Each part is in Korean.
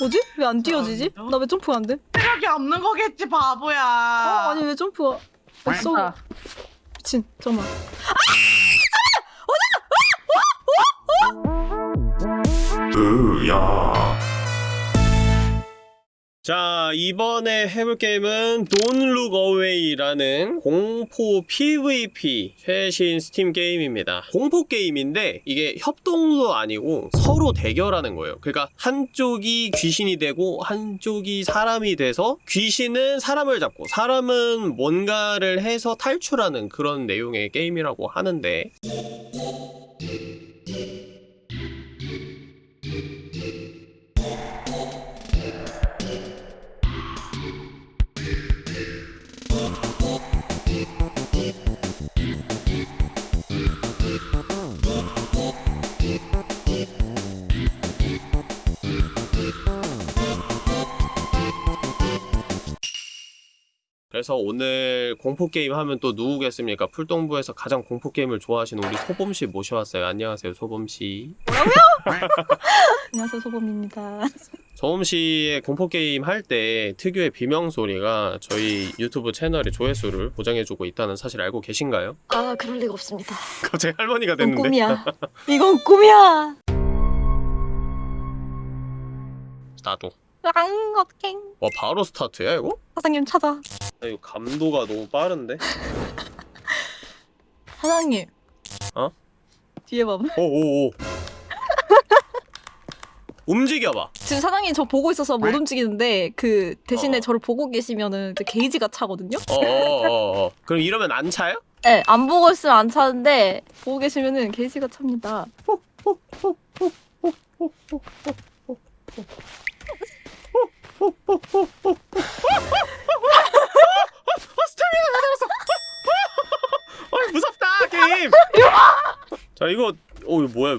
뭐지? 왜 안 뛰어지지? 아, 나왜 점프가 안 돼? 체력이 없는 거겠지 바보야. 어, 아니 왜 점프가 쏘 아, 미친 잠깐만 자 이번에 해볼 게임은 Don't Look Away라는 공포 PVP 최신 스팀 게임입니다. 공포 게임인데 이게 협동도 아니고 서로 대결하는 거예요. 그러니까 한쪽이 귀신이 되고 한쪽이 사람이 돼서 귀신은 사람을 잡고 사람은 뭔가를 해서 탈출하는 그런 내용의 게임이라고 하는데 그래서 오늘 공포게임 하면 또 누구겠습니까? 풀동부에서 가장 공포게임을 좋아하시는 우리 소범씨 모셔왔어요. 안녕하세요, 소범씨. 안녕하세요 소범입니다 소범씨의 공포게임 할 때 특유의 비명소리가 저희 유튜브 채널의 조회수를 보장해주고 있다는 사실 알고 계신가요? 아 그럴 리가 없습니다 갑자기 할머니가 됐는데. 꿈이야 이건 꿈이야 나도. 랑어캥 와, 바로 스타트야, 이거? 사장님 찾아 아, 이거 감도가 너무 빠른데? 사장님 어? 뒤에 봐봐 오오오. 움직여봐. 지금 사장님 저 보고 있어서 못 움직이는데 그 대신에 어. 저를 보고 계시면은 이제 게이지가 차거든요? 어어어어. 그럼 이러면 안 차요? 네, 안 보고 있으면 안 차는데 보고 계시면은 게이지가 찹니다. 어 무섭다 게임. 자 이거 어 이거 뭐야?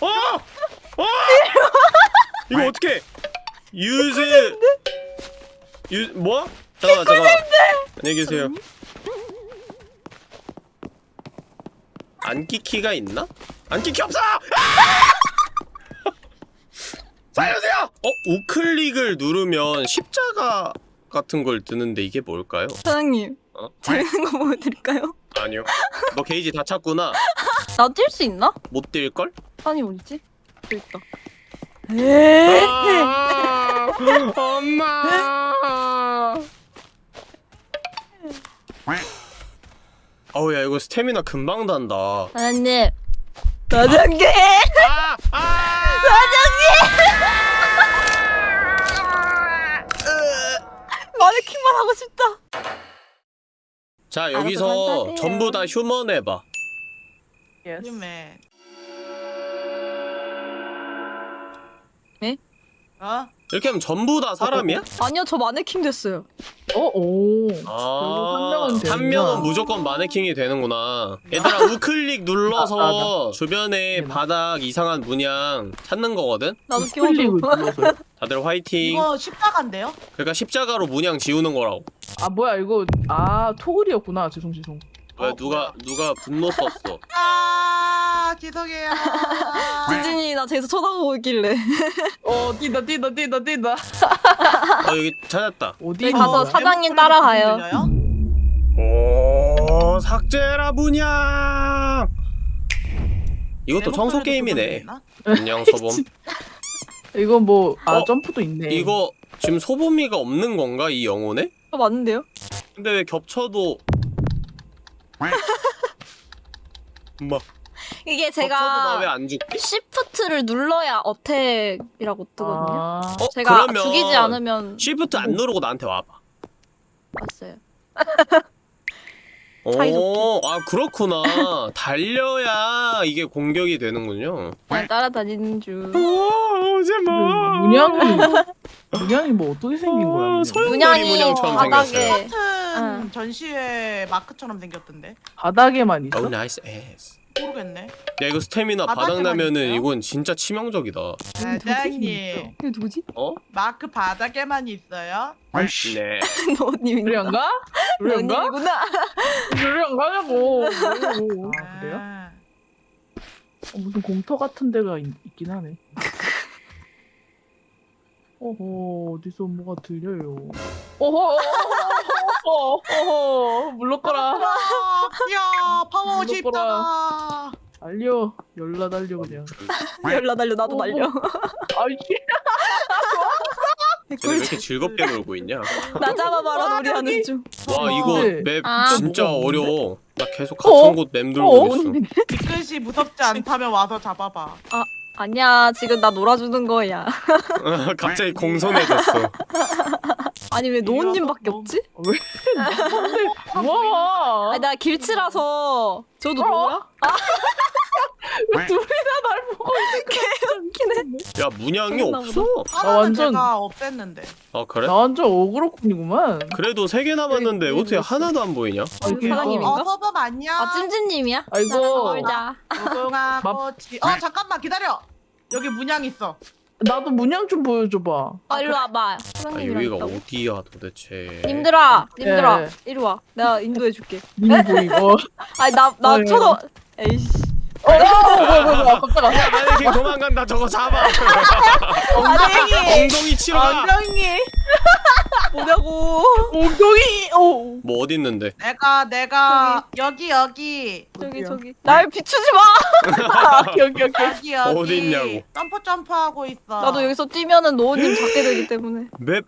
어! 어! 이거 어떻게? 유즈 유 뭐? 잠깐만 잠깐만. 안녕히 계세요. 안끼 키가 있나? 안끼 키 없어! 아! 살려주세요! 어 우클릭을 누르면 십자가 같은 걸 뜨는데 이게 뭘까요? 사장님, 어? 재밌는 거 보여드릴까요? 아니요. 너 게이지 다 찼구나. 나 뛸 수 있나? 못 뛸걸? 아니 어디지? 여기 있다. 에이. 아, 엄마. 어우 야 이거 스태미나 금방 단다. 사장님. 아! 아! 마네킹만 하고 싶다. 자 여기서. 전부 다 휴먼 해봐. 힘에. 네? 어? 이렇게 하면 전부 다 사람이야? 아니요, 저 마네킹 됐어요. 어, 오. 아, 한 명은 무조건 마네킹이 되는구나. 얘들아 우클릭 눌러서 아, 아, 주변에 네. 바닥 이상한 문양 찾는 거거든. 나도 클릭을 끼워줘. 다들 화이팅. 이거 십자가인데요? 그러니까 십자가로 문양 지우는 거라고. 아 뭐야 이거 아 토글이었구나 죄송 죄송. 왜 어, 누가 누가 분노 썼어? 아 죄송해요. 진진이 나 저기서 쳐다보고 있길래. 어 뛴다 뛴다 뛴다 뛴다. 어 여기 찾았다. 어디 있는 가서? 사- 사장님 따라가요. 오 삭제라 문양. 이것도 청소 내 목소리도 게임이네. 안녕 소범. 이거 뭐 아 어? 점프도 있네. 이거 지금 소범이가 없는 건가 이 영혼에? 어, 맞는데요? 근데 왜 겹쳐도 뭐 이게 왜 제가 안 죽지? 시프트를 눌러야 어택이라고 뜨거든요. 아, 어 제가 그러면 죽이지 않으면 시프트 안 누르고 나한테 와봐. 왔어요. 오, 사이좋게. 아 그렇구나. 달려야 이게 공격이 되는군요. 그냥 따라다니는 중. 오, 오지 마. 문양이 문양이 뭐 어떻게 생긴 거야? 문양이? 소용- 문양이 문양처럼 바닥에 생겼어요. 같은 응. 전시회 마크처럼 생겼던데. 바닥에만 있어? 오 나이스 에스. 모르겠네. 야 이거 스태미나 바닥 바닥에만 나면은 있어요? 이건 진짜 치명적이다. 사장님 이게 누구지? 어? 마크 바닥에만 있어요. 아이씨. 네. 너님인가? 그래안가? 그래안가? 너님이구나. 그래안가냐고. 아, 그래요? 아, 어, 무슨 공터 같은 데가 있, 있긴 하네. 어허 어디서 뭐가 들려요. 어허 어허 어허 물러거라. 아, 야 파워 물어보라. 십자가. 달려 열라 달려 그냥. 열라 달려 나도 어, 날려. 아이 쟤네 왜 이렇게 즐겁게 놀고 있냐? 나 잡아봐라 와, 놀이하는. 중. 와 네. 이거 맵 아. 진짜 어려워. 나 계속 어? 같은 곳맵어 돌고 있어. 뒤끝이 무섭지 않다면 와서 잡아봐. 아니야 지금 나 놀아주는 거야. 갑자기 공손해졌어. 아니 왜 노은님밖에 이리와서 없지? 와. 아니 나 길치라서 저도 어? 뭐야? 왜 둘이 다날 보고 웃기네. 야 문양이 없어. 하나는 완전- 제가 없앴는데. 아 그래? 나 완전 어그로꾼이구만. 그래도 세 개 남았는데 네, 어떻게 네, 하나도 안 보이냐? 아이, 그러니까. 사장님인가? 어 서범 안녕. 아 찜찜님이야? 아이고. 놀자. 맘- 꽃이. 어 잠깐만 기다려. 여기 문양 있어. 나도 문양 좀 보여줘봐. 아 일로 와봐. 아 여기가. 어디야 도대체? 님들아, 님들아, 네. 이리 와. 내가 인도해줄게. 님이 보이고. 아니 나나 어이. 쳐다. 에이씨. 어, 어, 뭐야, 뭐야, 뭐야, 깜짝아. 야 만약에 도망간다 저거 잡아. 아니 엉덩이 치러 가. 안녕히. 뭐냐고. 엉덩이, 어. 뭐 어디 있는데? 내가 내가 여기 여기 저기? 저기. 날 비추지 마. 아, 여기, 여기. 여기 여기. 어디 있냐고. 점프 점프하고 있어. 나도 여기서 뛰면은 노은님 잡게 되기 때문에. 맵.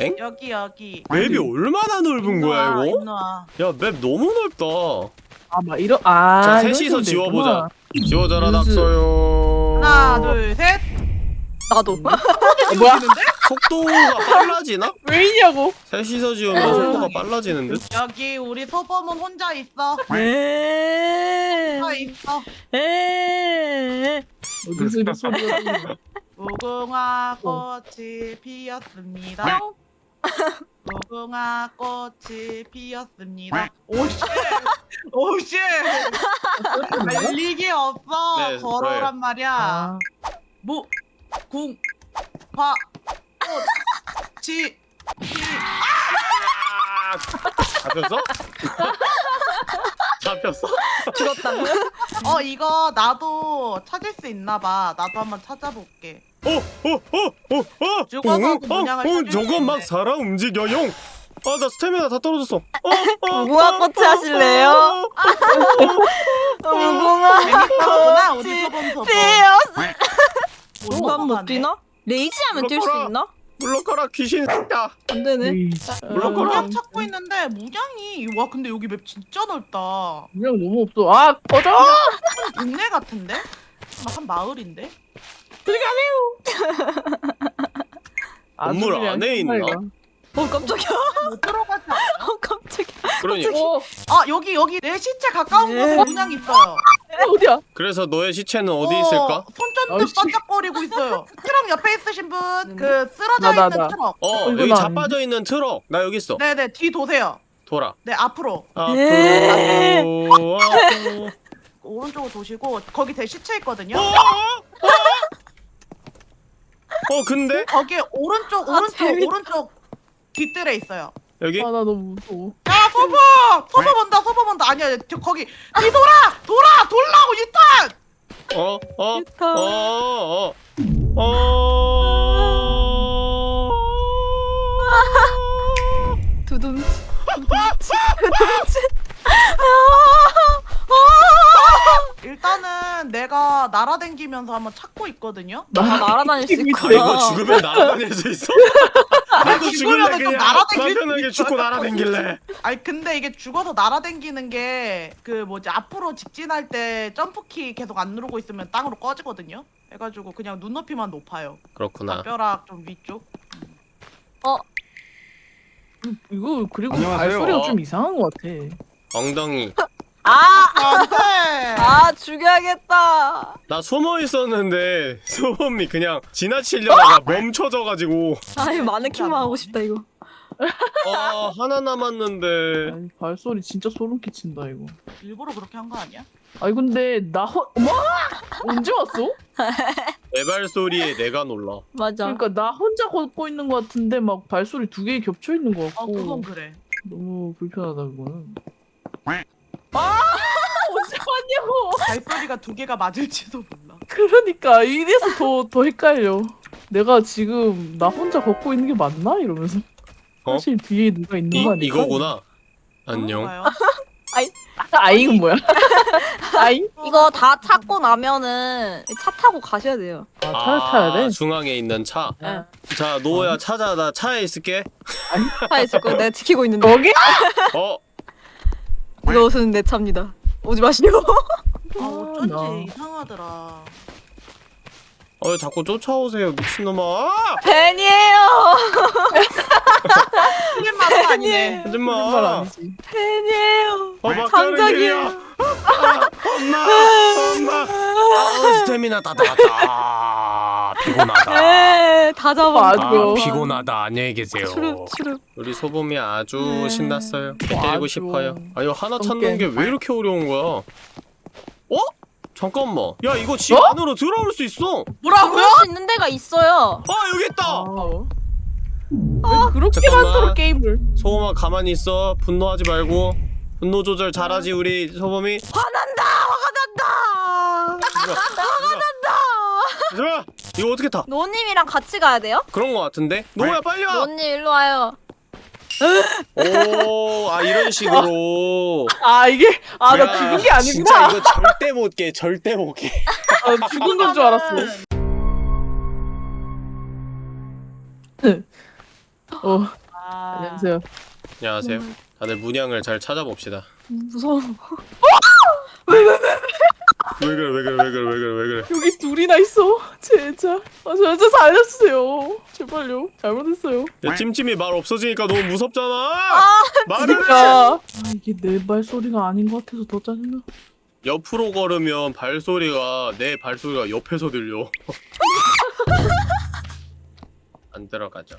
엥? 여기 여기. 맵이 얼마나 넓은 거야 일로 와, 이거? 와. 야맵 너무 넓다. 아, 막 이런, 아. 자, 셋이서 지워보자. 지워져라 낙서요. 하나 둘 셋. 나도. 어, 뭐야? 속도가 빨라지나? 왜 이냐고? 셋이서 지우면 속도가 빨라지는데? 여기 우리 소범은 혼자 있어. 에. 혼자 있어. 무궁화 어. 꽃이 피었습니다. 무궁화 꽃이 피었습니다. 오씨, 오씨, 말리기 없어. 네, 걸어란 말이야. 아, 무, 궁, 화, 꽃이 피. 아! 잡혔어? 잡혔어? 죽었다. 어 이거 나도 찾을 수 있나봐. 나도 한번 찾아볼게. 어, 어, 어, 어, 어! 죽어서 어, 그 문양을 어, 어, 저거 막. 살아 움직여 용. 아, 나 스태미나 다 떨어졌어. 어, 어, 무궁화 어, 꽃이 어, 하실래요? 어, 어, 무궁화 재밌구나 우리. 피었어. 못. 뛰나? 레이지 하면 뛸 수. 있나? 물러가라 귀신 야 안 되네. 에이, 물러거라. 문양 찾고 있는데 문양이 와 근데 여기 맵 진짜 넓다. 문양 너무 없어. 아, 꺼져! 동네 같은데? 막 한 마을인데? 건물 아주 그냥 안에 있나? 어 깜짝이야. 못 들어가지 않아? 어 깜짝이야. 그러니까 어, 아 여기 여기 내 시체 가까운 네. 곳에 문양 있어요. 어디야? 그래서 너의 시체는 어디 어, 있을까? 손전등 아이씨. 반짝거리고 있어요. 트럭 옆에 있으신 분, 그 쓰러져 나, 나, 있는 나. 트럭. 어 이건 여기? 자빠져 있는 트럭 나 여기 있어 네네 뒤 도세요. 돌아 네 앞으로 예. 앞으로 앞으로 오른쪽으로 도시고 거기 제 시체 있거든요. 어? 어? 어 근데 거기 오른쪽 아, 오른쪽 재밌다. 오른쪽 뒷뜰에 있어요. 여기 아, 나 너무 무서워. 야 서버 서버 본다 서버 본다 아니야 저 거기 뒤돌아 돌아 돌라고 유탄 어어어어어 유타. 어, 어, 어. 두둠치. 두둠치. 두둠치. 일단은 내가 날아다니면서 한번 찾고 있거든요. 아 날아다닐 수 있구나. 이거 죽으면 날아다닐 수 있어? 나도 죽으면은 좀 날아다닐 수 편하게. 죽고 날아다닐래 아니 근데 이게 죽어서 날아다니는 게 그 뭐지 앞으로 직진할 때 점프키 계속 안 누르고 있으면 땅으로 꺼지거든요. 해가지고 그냥 눈높이만 높아요. 그렇구나 뼈락 좀 위쪽. 이거, 그리고 안녕하세요. 발소리가 좀 이상한 것 같아. 엉덩이 아. 안돼. 아 죽여야겠다. 나 숨어 있었는데 소범이 그냥 지나치려다가 멈춰져가지고 아이 마네킹만 하고 싶다 이거. 아 하나 남았는데 아니, 발소리 진짜 소름 끼친다, 이거. 일부러 그렇게 한 거 아니야? 아니, 근데, 나 혼, 어머! 언제 왔어? 내 발소리에 내가 놀라 맞아. 그러니까 나 혼자 걷고 있는 것 같은데 막 발소리 두 개 겹쳐 있는 것어 같고 그건 그래. 너무 불편하다 그거는. 아 언제 왔냐고. 발소리가 두 개가 맞을지도 몰라. 그러니까 이래서 더 더 헷갈려. 내가 지금 나 혼자 걷고 있는 게 맞나 이러면서 어? 사실 뒤에 누가 있는 이, 거 아닐까? 이거구나 안녕 그런가요? 아잉 뭐야? 아잉? 이거 다 찾고 나면은 차 타고 가셔야 돼요. 아, 차를 타야 돼? 중앙에 있는 차. 네. 자, 노야 찾아. 나 차에 있을게. 차에 있을 거 내가 지키고 있는데. 거기? 어, 이것은 내 차입니다. 오지 마시오. 아 어쩐지 나. 이상하더라. 어, 왜 자꾸 쫓아오세요, 미친놈아. 아! 팬이에요. 말은 아니네. 말 하지마. 아니지. 팬이에요. 어, 장작이에요. 아, 엄마, 엄마. 아, 스태미나 다 나갔다. 피곤하다. 에, 다 잡아. 맞아. 아, 피곤하다. 안녕히 계세요. 추릅 추릅. 우리 소범이 아주 네. 신났어요. 때리고 아주. 싶어요. 아, 이거 하나 찾는. 게 왜 이렇게 어려운 거야? 어? 잠깐만. 야, 이거 집 어? 안으로 들어올 수 있어. 뭐라고요? 수 있는 데가 있어요. 아, 여기 있다. 아. 왜 그렇게 잠깐만. 많도록 게임을? 소범아 가만히 있어. 분노하지 말고. 분노 조절 잘하지 우리 소범이. 화난다. 화가 난다. 좋아. 이거 어떻게 타? 노님이랑 같이 가야 돼요? 그런 거 같은데? 노야 빨리 와. 노님 일로 와요. 오, 아 이런 식으로. 아 이게 아나 야, 죽은 게 진짜 아니구나. 이거 절대 못 깨. 절대 못 깨. 아, 죽은 건 줄 알았어. 어 아, 안녕하세요. 안녕하세요. 다들 문양을 잘 찾아봅시다. 무서워. 왜 그래 왜 그래 왜 그래 왜 그래 왜 그래. 여기 둘이나 있어. 진짜. 아 진짜 살려주세요. 제발요. 잘못했어요. 야 찜찜이 말 없어지니까 너무 무섭잖아. 말을 해. 그러니까 아 이게 내 발소리가 아닌 것 같아서 더 짜증나. 옆으로 걸으면 발소리가 내 발소리가 옆에서 들려. 안 들어가죠.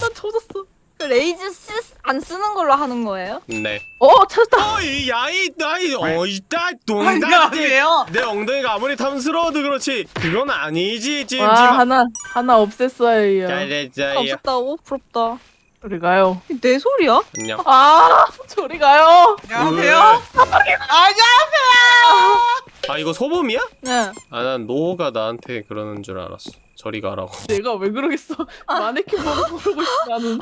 나 조졌어. 그 레이즈 씨안 쓰는 걸로 하는 거예요? 네. 어 찾았다. 어이 야이 나이 어이따 동닭 안녕하세요. 내 엉덩이가 아무리 탐스러워도 그렇지 그건 아니지 와 찜찜 아 하나 하나 없앴어요. 잘했어요 없었다고? 부럽다. 저리 가요. 내 소리야? 안녕 아 저리 가요. 안녕하세요. 안녕하세요. 아 이거 소범이야? 네. 아난 노가 나한테 그러는 줄 알았어 저리 가라고 내가 왜 그러겠어? 마네킹 보고 부르고 있어 나는.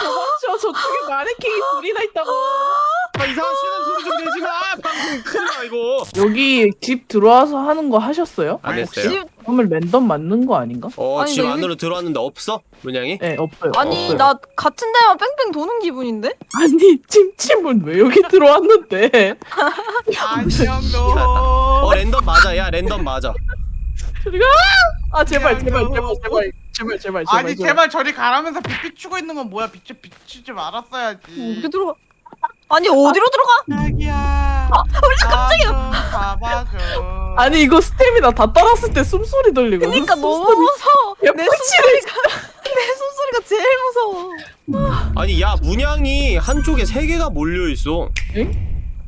도망쳐 저쪽에 마네킹이 둘이나 있다고. 아 이상한 쉬는 소리 좀 내지 마 방금 큰일 나 이거 여기 집 들어와서 하는 거 하셨어요? 안 했어요 집 그러면 랜덤 맞는 거 아닌가? 어 아니, 집나 안으로 들어왔는데 없어? 문양이? 네 없어요. 아니 없어요. 나 같은 데만 뺑뺑 도는 기분인데? 아니 찜찜은 왜 여기 들어왔는데? 안녕 어 너. 랜덤 맞아 야 랜덤 맞아 저리가! 아 제발 제발 제발 제발 제발 제발 제발 아니 제발 저리 가라면서 빛 비추고 있는 건 뭐야? 빛 비추지 말았어야지. 어떻게 들어가? 아니 어디로 들어가? 자기야. 우리 깜짝이야. 봐봐줘. 아니 이거 스태미나 다 따랐을 때 숨소리 들리거든. 그러니까 너무. 무서워. 야, 내 숨소리가 내 숨소리가 제일 무서워. 아니 야 문양이 한쪽에 세 개가 몰려 있어 엥?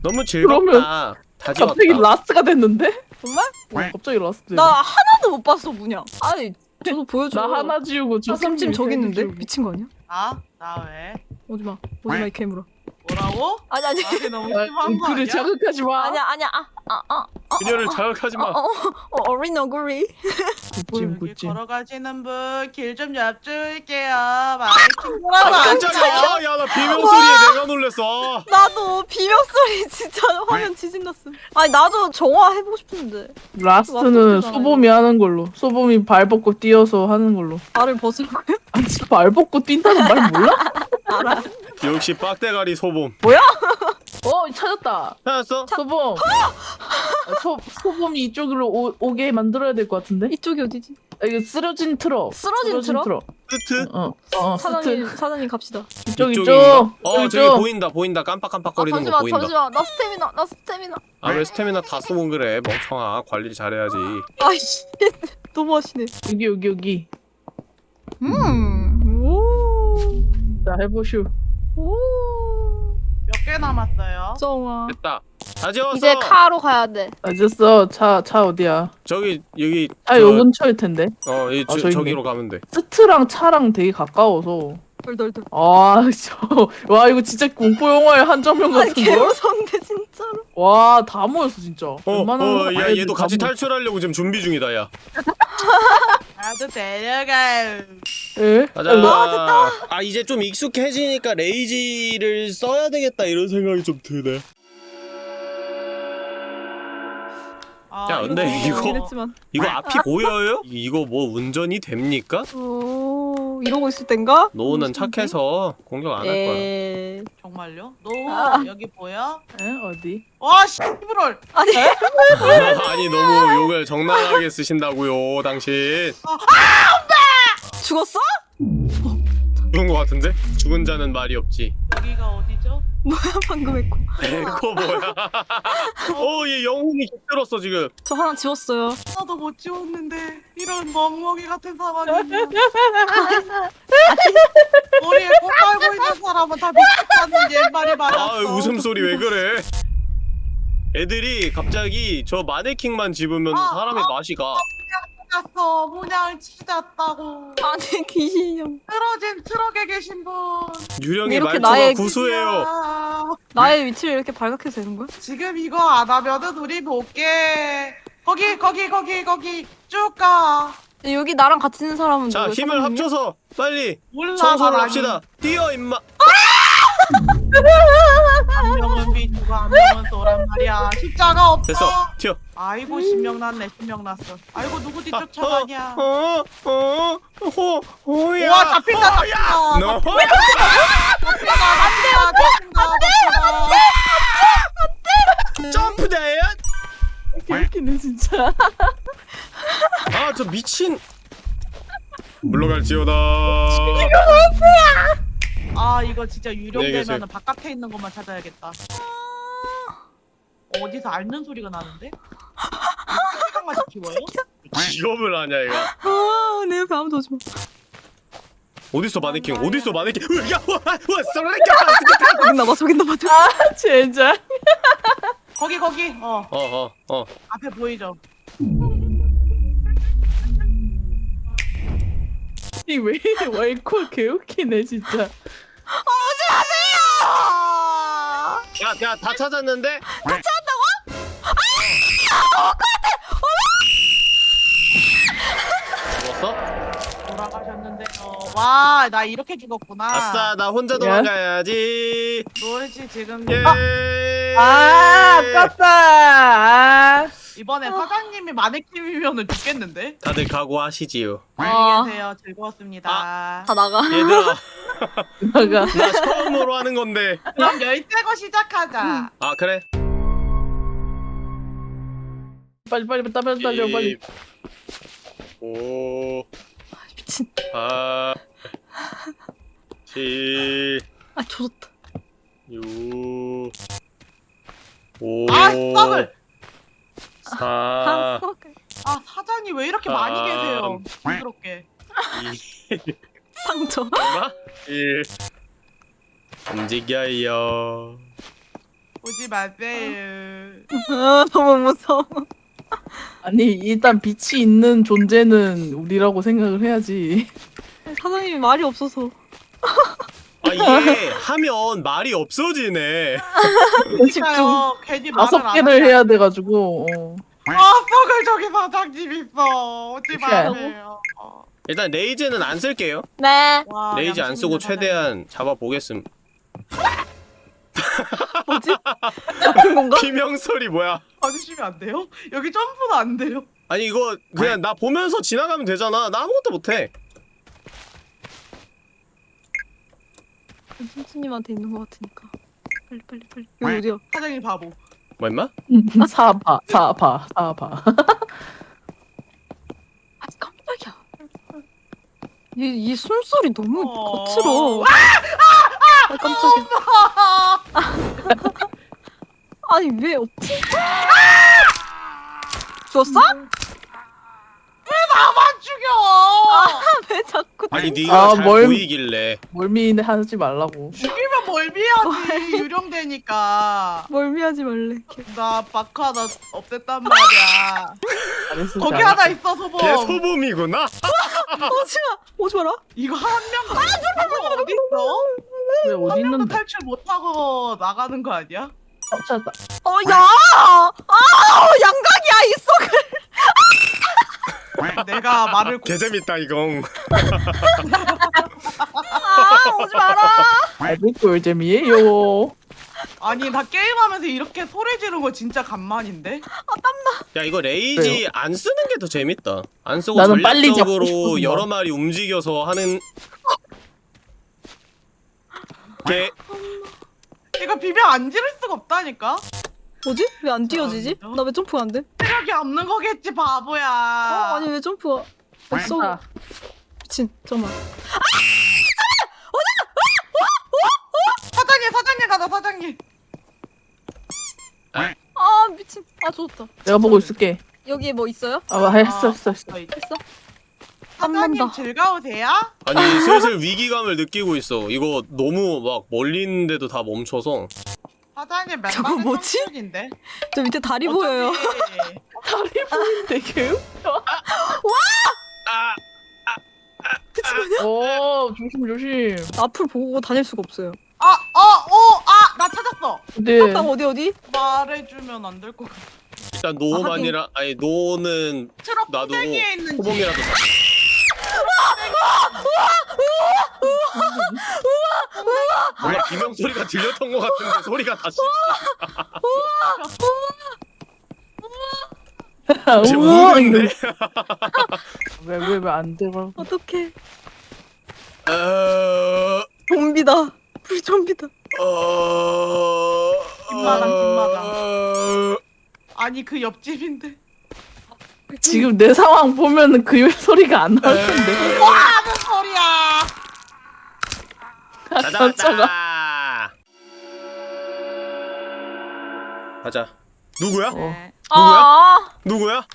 너무 즐겁다 다 지웠다 갑자기 라스가 됐는데? 정말? 어, 갑자기 라스. 나 하나도 못 봤어 문양. 아니 저도 보여줘. 나 하나 지우고 저 찜찜 저기 있는데. 미친 거 아니야? 아? 나 왜? 오지 마. 오지 마 이 괴물아. 뭐라고? 아니 아니 나한테 너무 아, 심한 거 아니야? 자극하지 마. 아니야 아니야 아아아 그녀를 자극하지 마 어, 어, 어린 얼굴이. 굿찜 굿찜. 걸어가시는 분 길좀 옆줄게요. 마네킹 아 깜짝이야 야나 비명 소리에 내가 놀랬어 나도 비명 소리 진짜 화면 지진났어. 아니 나도 정화 해보고 싶은데 last는. 소범이 하는 걸로. 소범이 발 벗고 뛰어서 하는 걸로. 발을 벗으라고 발 벗고 뛴다는 말 몰라? 알아. 역시 빡대가리 소범 어 찾았다. 찾았어? 소범. 아, 소 소범이 이쪽으로 오, 오게 만들어야 될 것 같은데? 이쪽이 어디지? 아, 이거 쓰러진 트럭. 쓰러진 트럭? 스트? 어, 어, 사장님 스트. 사장님 갑시다. 이쪽 이쪽. 어 저기. 보인다 보인다 깜빡깜빡거리는 아, 거 잠시만 보인다 잠시만 나 스태미나 나 스태미나. 아 왜 스태미나 다 쓰고 그래 멍청아 관리 잘해야지 아이씨 너무 하시네. 여기 여기 여기. 음. 오. 자 해보슈. 오. 몇 개 남았어요? 정화. 됐다 다 지웠어 이제 car로 가야 돼. 알겠어. 차차 어디야? 저기 여기 차 저- 요 근처일 텐데. 어, 이 아, 저, 저기 저기로 가면 돼. 스트랑 차랑 되게 가까워서 덜덜덜. 아, 저, 와 이거 진짜 공포 영화의 한 장면 아니 같은 개 걸? 무서운데 진짜로. 와, 다 모였어 진짜. 어, 웬만한 어, 야, 얘도 다 같이 모였어. 탈출하려고 지금 준비 중이다, 야. 나도 데려가요. 예? 가자. 어, 아, 이제 좀 익숙해지니까 레이지를 써야 되겠다 이런 생각이 좀 드네. 아, 야, 근데 이거- 이긴 했지만. 이거 앞이 보여요? 이거 뭐 운전이 됩니까? 오 이러고 있을 땐가? 노는 착해서 공격 안 할 거야. 에. 정말요? 너 아. 여기 보여? 예? 어디? 와 씨부럴. 아니 아니 너무 욕을 적나라하게 쓰신다고요, 당신. 죽었어? 죽은 거 같은데? 죽은 자는 말이 없지. 여기가 어디죠? 뭐야 방금 했고. 에코 뭐야? 어, 얘 영혼이 깃들었어 지금. 저 하나 지웠어요. 하나도 못 지웠는데 이런 멍멍이 같은 상황이면 머리에 꽃 깔고 있는 사람은 다 미쳤다는 옛말이 맞았어. 아, 웃음소리 왜 그래? 애들이 갑자기 저 마네킹만 집으면 아, 사람의 맛이 가. 갔어. 문양 치졌다고. 아니 귀신이 형. 쓰러진 트럭에 계신 분. 유령이 이렇게 말투가 나의 구수해요. 야, 나의 위치를 이렇게 발각해도 되는 거야? 지금 이거 안 하면은 우리 볼게. 거기 거기 거기 거기 쭉 가. 근데 여기 나랑 같이 있는 사람은 자, 누구야? 힘을 사장님이야? 합쳐서 빨리 올라가. 청소를 합시다. 뛰어 임마. 한 명은 비주고 한 명은 또란 말이야. 십자가 없어. 됐어. 튀어. 아이고 신명 났네 신명 났어. 아이고 누구 뒤쫓아가냐. 어, 어, 호, 호야. 우와 잡힌다. 잡힌다. 너. 잡힌다 잡힌다 잡힌다 잡힌다. 점프 다이엇 개웃기네 진짜. 아, 저 미친. 물러갈지어다. 아 이거 진짜 네, 유령되면은 계세요. 바깥에 있는 것만 찾아야겠다. 어디서 앓는 소리가 나는데? 시간까지 키워요? 기업을 하냐 이거. 아내 아무도 오지 마. 어딨어 마네킹? 어딨어 마네킹? 야, 와, 와, 쏘라니까. 저기 나봐 저기 나봐 저기. 아, 진짜. 거기 거기 어 어, 어, 어. 앞에 보이죠? 이왜 웨이콜 개웃기네 진짜. 야, 야, 다 찾았는데? 죽었어? 돌아가셨는데요. 와 나 이렇게 죽었구나. 아싸, 나 혼자 도망가야지. 놀지 지금 예. 아, 아깝다. 아. 이번에 사장님이 마네킹이면은 죽겠는데? 다들 각오하시지요. 안녕히 계세요. 즐거웠습니다. 다 나가. 얘들아, 나가. 나 처음으로 하는 건데. 그럼 열대고 시작하자. 아, 그래? 빨리 빨리 빨리 빨리 달려 빨리. 5, 미친. 8, 7, 아 조졌다. 6, 5, 아, 썩을! 4, 아 썩. 아 사장님 왜 이렇게 많이 아, 계세요? 부끄럽게. 2, 상처. 얼마? 1. 움직여요. 오지 마세요. 아 너무 무서워. 아니 일단 빛이 있는 존재는 우리라고 생각을 해야지. 사장님이 말이 없어서. 아, 이게 하면 말이 없어지네. 집중. 괜히 다섯 안 개를 해야 돼가지고. 어. 아 썩을 저기 사장님 있어. 오지. 마세요. 어. 일단 rage는 안 쓸게요. 네. 와, rage 안 쓰고 최대한 잡아보겠음. 뭐지? 잡힌 건가? 비명 소리 뭐야? 봐주시면 안 돼요? 여기 점프도 안 돼요. 아니 이거 그냥 나 보면서 지나가면 되잖아. 나 아무것도 못해. 삼촌님한테 있는 것 같으니까. 빨리 빨리 빨리. 여기 어디야? 사장님 바보. 뭐 임마? 사파 사파 사파. 아 깜짝이야. 얘, 얘 숨소리 너무 어. 거칠어. 아 깜짝이야. 아니 왜 없지? 죽었어? 나만 죽여. 왜 자꾸 아니 내- 네가 아, 잘 뭘- 보이길래. 멀미 하지 말라고. 죽이면 멀미하지. 유령되니까. 멀미하지 말래. 나 바카 하나 없앴단 말이야. 잘했어. 거기 잘했어. 하나 있어 소범. 걔 소범이구나. 오지마 오지 마라 이거 한명 어디 있어? 왜 어디 한 명도 있는데? 탈출 못하고 나가는 거 아니야? 어, 찾았다. 어 야 아 양각이야 이 썩을 내가 말을 고... 개재밌다 이건. 아 오지 마라 아이고 꿀잼이에요. 아니 나 게임하면서 이렇게 소리 지르는 거 진짜 간만인데? 야 이거 레이지 안 쓰는 게 더 재밌다. 안 쓰고 전략적으로. 여러 마리 움직여서 하는. 개 이거 비명 안 지를 수가 없다니까? 뭐지 왜 안 뛰어지지 아, 나왜 점프가 안 돼 체력이 없는 거겠지 바보야 어 아니 왜 점프가 없어 아, 미친 잠깐만 사장님 사장님 가자 사장님 아 미친 아 좋았다 내가 보고 있을게. 여기에 뭐 있어요 아, 했어, 했어, 했어. 아, 이제. 했어 사장님. 즐거우세요? 아니 슬슬 위기감을 느끼고 있어. 이거 너무 막 멀리 있는데도 다 멈춰서. 사장님 맨날 저거 뭐지? 인데? 저 밑에 다리 보여요. 다리 보이는데 개 웃겨. 아 어, 조심, 조심. 앞을 보고 다닐 수가 없어요. 아, 어, 오, 아, 나 찾았어. 근데 딱 어디 어디? 말해주면 안 될 것 같아. 일단 노만이라 아니 노는 트럭 나도 구덩이에 있는 집. 호봉이라도 사. 원 래 비명 소리가 들렸던 것 같은데 소리가 다시. 지금 우와, 우는데? 왜왜 왜 안 들어? 어떡해. 어... 좀비다. 불 좀비다. 어... 김마당, 김마당. 어... 아니 그 옆집인데. 지금 내 상황 보면은 그 소리가 안 나올 텐데. 와, 무슨 소리야? 깜짝아. 찾아왔다. 가자. 누구야? 어. 네. 아 누구야?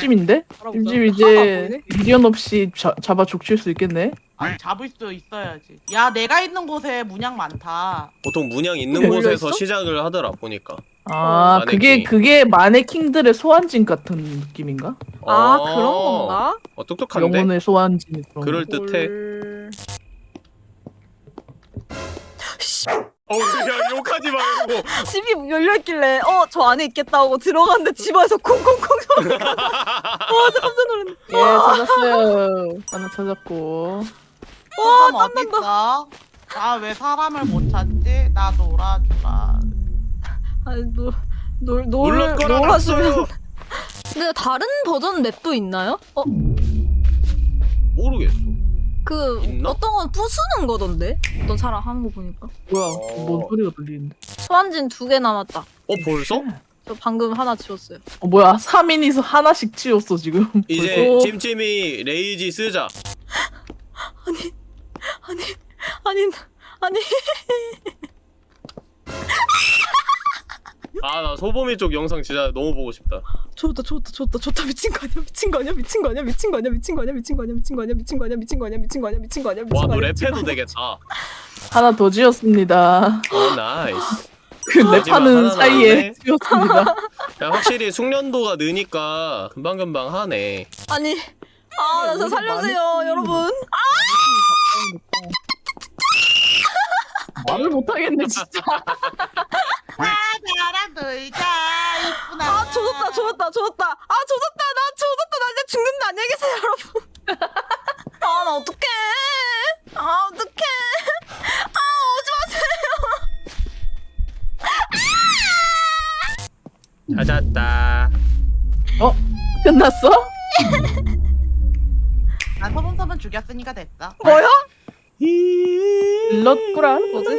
찜인데? 알아보자. 찜 하나 이제 보이네. 미련 없이 자, 잡아 족칠 수 있겠네. 아니 잡을 수 있어야지. 야, 내가 있는 곳에 문양 많다. 보통 문양 있는 곳에서 있어? 시작을 하더라 보니까. 아, 마네킹. 그게 그게 마네킹들의 소환진 같은 느낌인가? 아 어. 그런 건가 어 똑똑한데? 영혼의 소환진 그런. 그럴 거. 듯해. 올- 어우 야 욕하지 말고. 집이 열려있길래 어 저 안에 있겠다 하고 들어갔는데 집 안에서 콩콩콩 소리가 와 진짜 깜짝 놀랐네 예, 찾았어요. 하나 찾았고. 와 그건 어디 있어? 나왜 사람을 못 찾지? 나 놀아주라. 아니 놀놀 놀랄 거라 놀하시면 났어요. 근데 다른 버전 맵도 있나요? 어? 모르겠어. 그 있나? 어떤 건 부수는 거던데 어떤 사람 하는 거 보니까 뭐야? 어. 뭔 소리가 들리는데? 소환진 두 개 남았다 어 벌써? 저 방금 하나 지웠어요 어 뭐야? 3인이서 하나씩 치웠어 지금. 이제 벌써. 찜찜이 rage 쓰자. 아니 아니 아니 아 나 소범이 쪽 영상 진짜 너무 보고 싶다. 좋다 좋다 좋다 좋다 미친 거 아니야 미친 거 아니야 미친 거 아니야 미친 거 아니야 미친 거 아니야 미친 거 아니야 미친 거 아니야 미친 거 아니야 미친 거 아니야 미친 거 아니야 미친 거 아니야 미친 거와 아니야 너 미친 거 랩해도 되겠다. 하나 더 지웠습니다. 어 nice. 그 랩하는 사이에. 지웠습니다. 야 확실히 숙련도가 느니까 금방 금방 하네. 아니 아나저 살려주세요 여러분 말을 못하겠네 진짜. 나랑 놀자. 이쁘나. 아 조졌다 조졌다 조졌다 아 조졌다 나 조졌다 나 이제 죽는다 안녕히 계세요 여러분 아 나 어떡해 아 어떡해 아 오지 마세요 찾았다. 어? 끝났어? 나 서문서문 죽였으니까 됐어. 뭐야? 일렀구라. 뭐지?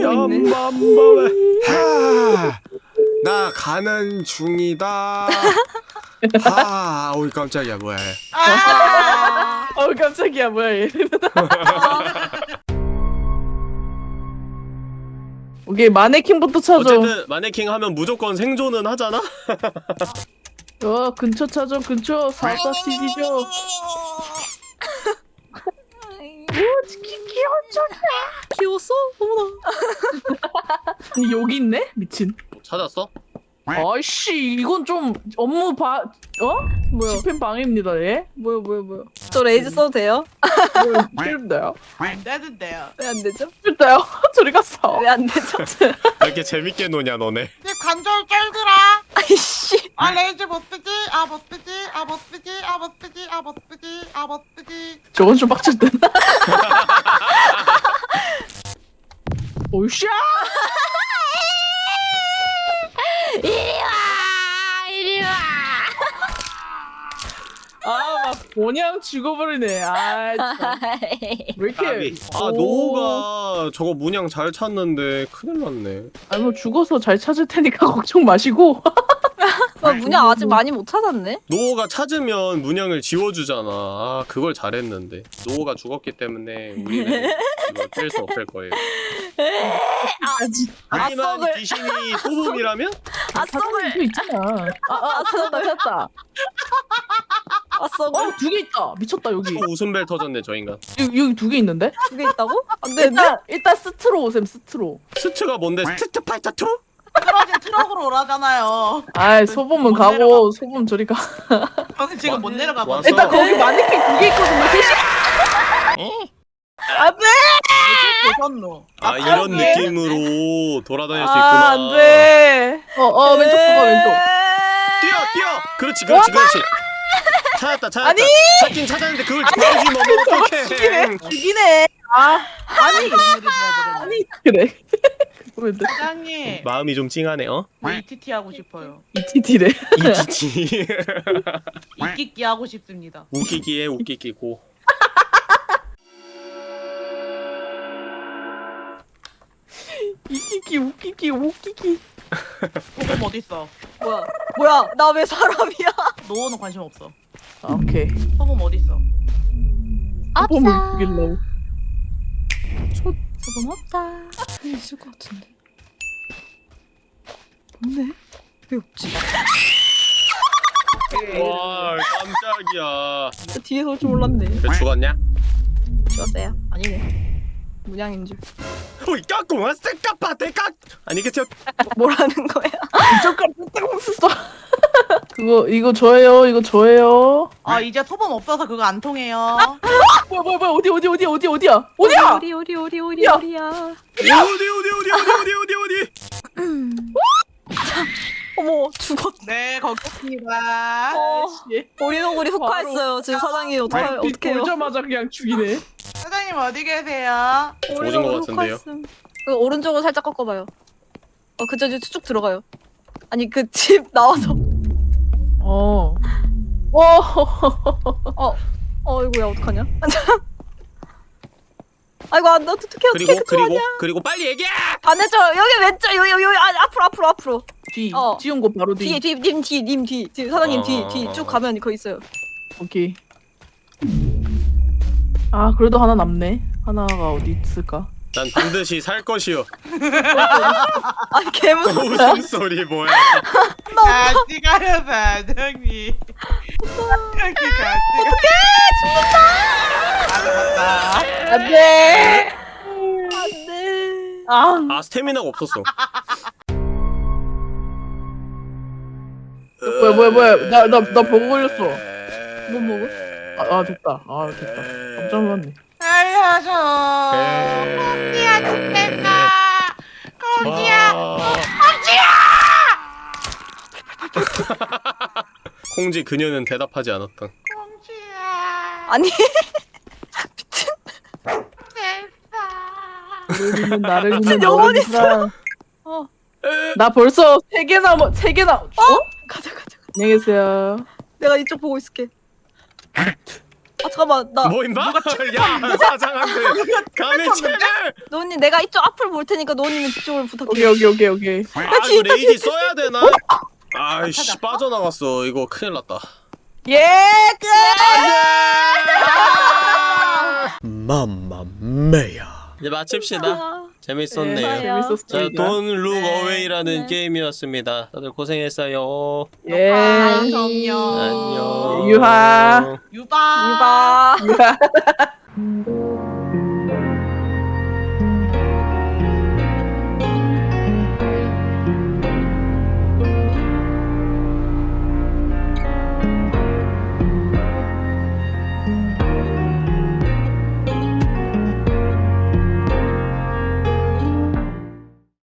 연밤밤에 하, 나 가는 중이다. 아, 어이 깜짝이야 뭐야. 아, 어 깜짝이야 뭐야 얘. 오케이 마네킹부터 찾아. 어쨌든 마네킹 하면 무조건 생존은 하잖아. 어 근처 찾아 근처 사사 시기죠. 오 치키 귀여워. 귀여웠어? 어머나 아니 여기 있네 미친. 찾았어? 아이씨 이건 좀 업무 바 어? 뭐야? 집행 방해입니다 예? 뭐야 뭐야 뭐야? 저 rage 써도 돼요? 싫은데요? 안 되는데요. 왜 안 되죠? 싫대요? 저리 갔어 왜 안 되죠? 왜 이렇게 재밌게 노냐 너네 내 관절 쩔더라. 아이씨. 아 레이즈 못 쓰지. 아 못 쓰지. 아 못 쓰지. 아 못 쓰지. 아 못 쓰지. 아 못 쓰지. 저건 좀 빡칠 듯 오이씨 이리 와 이리 와. 아 막 그냥 죽어버리네 아 진짜. 왜 이렇게. 아 오. 노호가 저거 문양 잘 찾는데 큰일 났네 아니 뭐 죽어서 잘 찾을 테니까 걱정 마시고 아, 문양 아직 많이 못 찾았네. 노호가 찾으면 문양을 지워주잖아 아 그걸 잘했는데 노호가 죽었기 때문에 우리는 이걸 뺄수 없을 거예요 하지만 아, 썩을. 귀신이 소금이라면? 아 썩을. 또 있잖아 아 아 찾았다 찾았다 아 썩을. 어 두 개 있다 미쳤다 여기 또 웃음벨 터졌네 저 인간 여기, 여기 두 개 있는데 두 개 있다고? 안 되는데? 일단 일단 스트로 오셈 스트로 스트가 뭔데 Street Fighter 2? 떨어진 트럭으로 오라잖아요. 아이 소범은 못 가고 소범 저리 가 저는 지금 못 왔어. 내려가거든요. 일단 거기 마네킹 두 개 있거든요 안돼! 보셨노. 아 이런 느낌으로 돌아다닐 수 있구나. 아 안돼. 어어 왼쪽 봐봐 왼쪽. 뛰어 뛰어. 그렇지 그렇지 그렇지. 찾았다 찾았다. 아니! 찾긴 찾았는데 그걸 지워주면 어떡해. 죽이네. 아. 아니 아니 그래. 사장님. 마음이 좀 찡하네 어? 저 ETT 하고 싶어요. 이티티래? 이지지 이끼끼 하고 싶습니다. 웃기기에 웃기기 고 이기기 웃기기 웃기기 소금 어디 있어? 뭐야? 뭐야? 나 왜 사람이야? 노호는 관심 없어. 아 오케이 소금 어디 있어? 소범을 죽일라고 저건 없다. 있을 것 같은데. 없네? 왜 없지? 와 깜짝이야 저 뒤에서 올 줄 몰랐네. 왜 죽었냐? 죽었어요? 아니네. 문양인 줄. 오이 깎고 왔어 까빠 대깍 아니겠죠? 뭐라는 거야? 잠깐 뜯어먹었어 그거 이거 저예요 이거 저예요 아 이제 소금 없어서 그거 안 통해요. 뭐야 뭐야 뭐야 어디 어디 어디 어디 어디야 어디야 어디 어디 어디 어디 야. 어디야? 어디 어디 어디 어디 어디 어디 어디 어머 죽었. 네 거기입니다. 어. 씨. 오리노구리 흑화했어요. 지금 사장님 어떡해 어떡해요? 보자마자 그냥 죽이네 사장님 어디 계세요? 조진 것 같은데요? 그 오른쪽으로 살짝 꺾어봐요. 어 그저 이제 쭉 들어가요. 아니 그 집 나와서. 어 어. 어 이거야 어떡하냐? 아이고 안 돼 어떡해 어떡해 그리고 그리고 아니야? 그리고 빨리 얘기해 반대쪽 여기 왼쪽 여기 여기 여기 아, 앞으로 앞으로 앞으로 뒤 어. 지운 거 바로 뒤 뒤에 뒤 님 뒤 님뒤 뒤 사장님 어, 뒤 뒤쭉 어. 가면 거기 있어요. 오케이 아 그래도 하나 남네 하나가 어디 있을까 난 반드시 살 것이요 아니 개무섭. 웃음소리 뭐야 같이 가요 사장님. 같이 같이. 어떡해 죽는다. 안돼 안돼. 아 아 스태미나가 없었어 뭐야 뭐야 뭐야 나나나 버거 걸렸어 뭐 먹어? 아, 아 됐다 아 됐다 깜짝 놀랐네 알려줘. 공지야 죽겠다. 콩지 그녀는 대답하지 않았던 공주야. 아니. 나를 미친 너를 믿으라. 어. 나 벌써 세 개나 뭐세 개나 어? 가자 가자. 안녕히 계세요 내가 이쪽 보고 있을게. 아 잠깐만 나 뭐 임마? 야 사장한테. 감히 채를! 노은님 내가 이쪽 앞을 볼 테니까 노은님은 뒤쪽을 부탁해. 오케이 오케이 오케이 오케이. 아 이거 레이지 써야 되나? 아이씨 빠져나갔어. 이거 큰일 났다. 예 끝! 맘마미아. 이제 마칩시다. 아, 재밌었네요 네, 재밌었습니다 자, Don't Look 네. Away라는 네. 게임이었습니다. 다들 고생했어요. 예 안녕. 안녕. 유하. 유바. 이봐. 유하